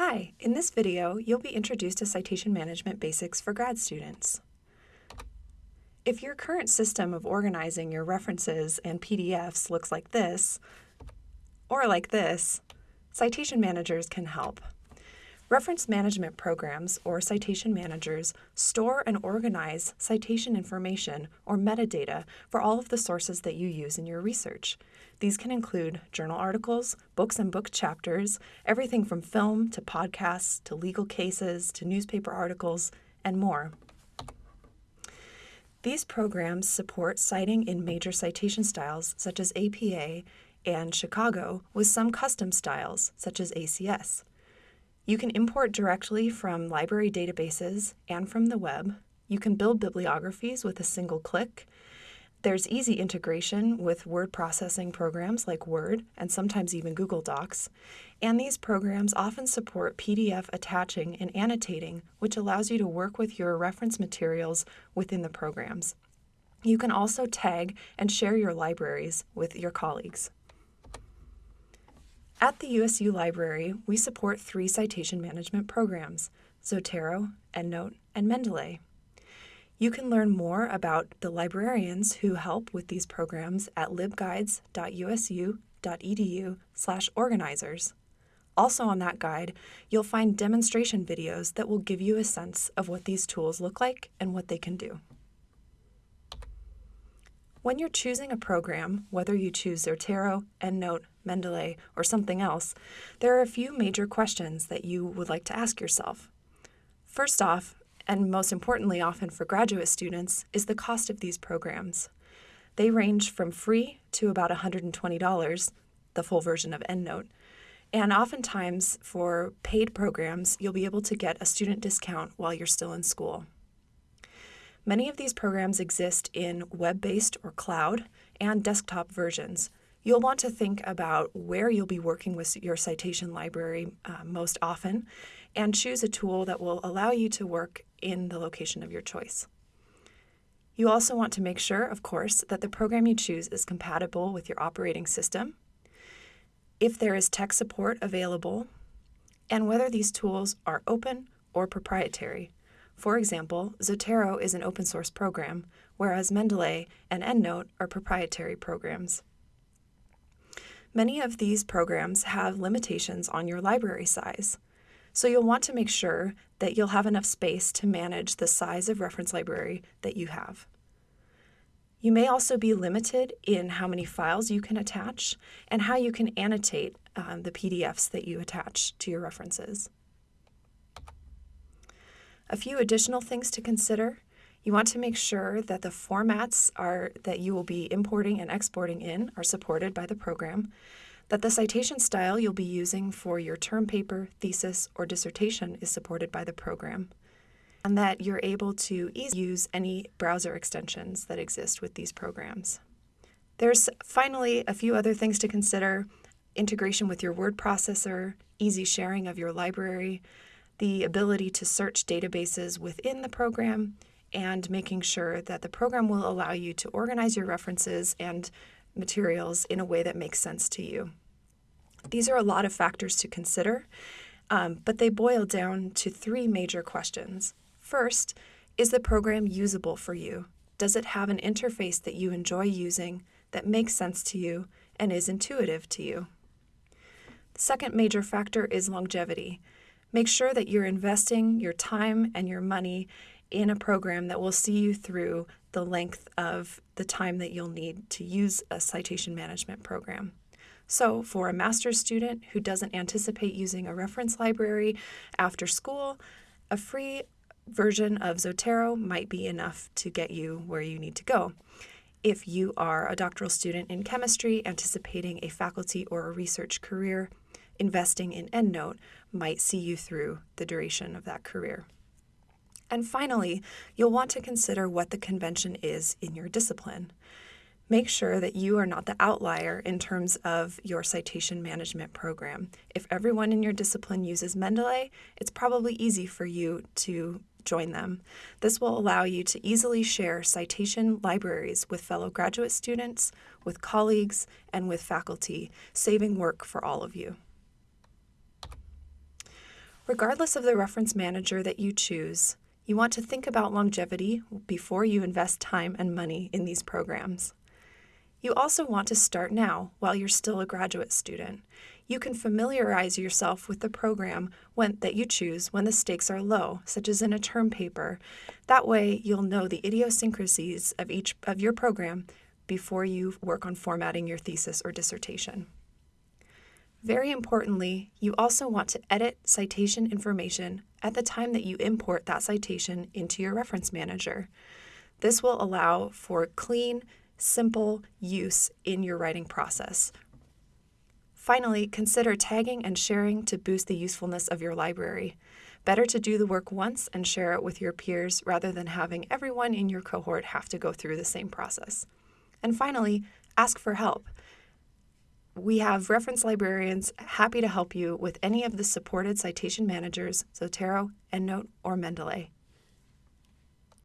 Hi, in this video, you'll be introduced to citation management basics for grad students. If your current system of organizing your references and PDFs looks like this, or like this, citation managers can help. Reference management programs, or citation managers, store and organize citation information or metadata for all of the sources that you use in your research. These can include journal articles, books and book chapters, everything from film to podcasts to legal cases to newspaper articles, and more. These programs support citing in major citation styles such as APA and Chicago with some custom styles such as ACS. You can import directly from library databases and from the web. You can build bibliographies with a single click. There's easy integration with word processing programs like Word and sometimes even Google Docs. And these programs often support PDF attaching and annotating, which allows you to work with your reference materials within the programs. You can also tag and share your libraries with your colleagues. At the USU Library, we support three citation management programs, Zotero, EndNote, and Mendeley. You can learn more about the librarians who help with these programs at libguides.usu.edu slash organizers. Also on that guide, you'll find demonstration videos that will give you a sense of what these tools look like and what they can do. When you're choosing a program, whether you choose Zotero, EndNote, Mendeley, or something else, there are a few major questions that you would like to ask yourself. First off, and most importantly often for graduate students, is the cost of these programs. They range from free to about $120, the full version of EndNote, and oftentimes for paid programs, you'll be able to get a student discount while you're still in school. Many of these programs exist in web-based or cloud and desktop versions. You'll want to think about where you'll be working with your citation library uh, most often and choose a tool that will allow you to work in the location of your choice. You also want to make sure, of course, that the program you choose is compatible with your operating system, if there is tech support available, and whether these tools are open or proprietary. For example, Zotero is an open source program, whereas Mendeley and EndNote are proprietary programs. Many of these programs have limitations on your library size, so you'll want to make sure that you'll have enough space to manage the size of reference library that you have. You may also be limited in how many files you can attach and how you can annotate um, the PDFs that you attach to your references. A few additional things to consider. You want to make sure that the formats are that you will be importing and exporting in are supported by the program, that the citation style you'll be using for your term paper, thesis, or dissertation is supported by the program, and that you're able to use any browser extensions that exist with these programs. There's finally a few other things to consider, integration with your word processor, easy sharing of your library, the ability to search databases within the program, and making sure that the program will allow you to organize your references and materials in a way that makes sense to you. These are a lot of factors to consider, um, but they boil down to three major questions. First, is the program usable for you? Does it have an interface that you enjoy using, that makes sense to you, and is intuitive to you? The second major factor is longevity. Make sure that you're investing your time and your money in a program that will see you through the length of the time that you'll need to use a citation management program. So for a master's student who doesn't anticipate using a reference library after school, a free version of Zotero might be enough to get you where you need to go. If you are a doctoral student in chemistry anticipating a faculty or a research career, investing in EndNote might see you through the duration of that career. And finally, you'll want to consider what the convention is in your discipline. Make sure that you are not the outlier in terms of your citation management program. If everyone in your discipline uses Mendeley, it's probably easy for you to join them. This will allow you to easily share citation libraries with fellow graduate students, with colleagues, and with faculty, saving work for all of you. Regardless of the reference manager that you choose, you want to think about longevity before you invest time and money in these programs. You also want to start now while you're still a graduate student. You can familiarize yourself with the program when, that you choose when the stakes are low, such as in a term paper. That way, you'll know the idiosyncrasies of each of your program before you work on formatting your thesis or dissertation. Very importantly, you also want to edit citation information at the time that you import that citation into your reference manager. This will allow for clean, simple use in your writing process. Finally, consider tagging and sharing to boost the usefulness of your library. Better to do the work once and share it with your peers rather than having everyone in your cohort have to go through the same process. And finally, ask for help. We have reference librarians happy to help you with any of the supported citation managers, Zotero, EndNote, or Mendeley.